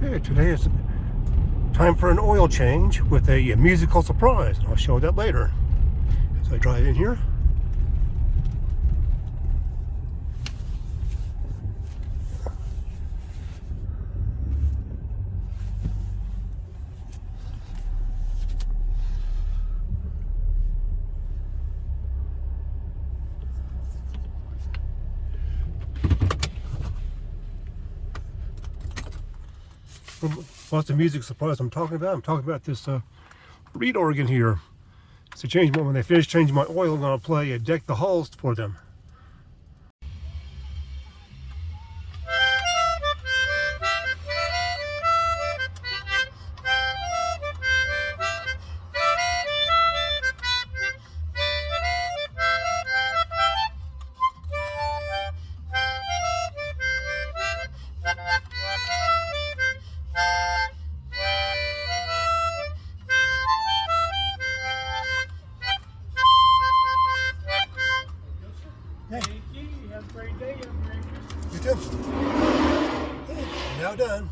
Okay, today is time for an oil change with a, musical surprise. I'll show that later. As I drive in here. What's the music surprise I'm talking about? I'm talking about this uh, reed organ here. It's a change when they finish changing my oil, I'm going to play a Deck the Halls for them. Great day. Have You too. now done.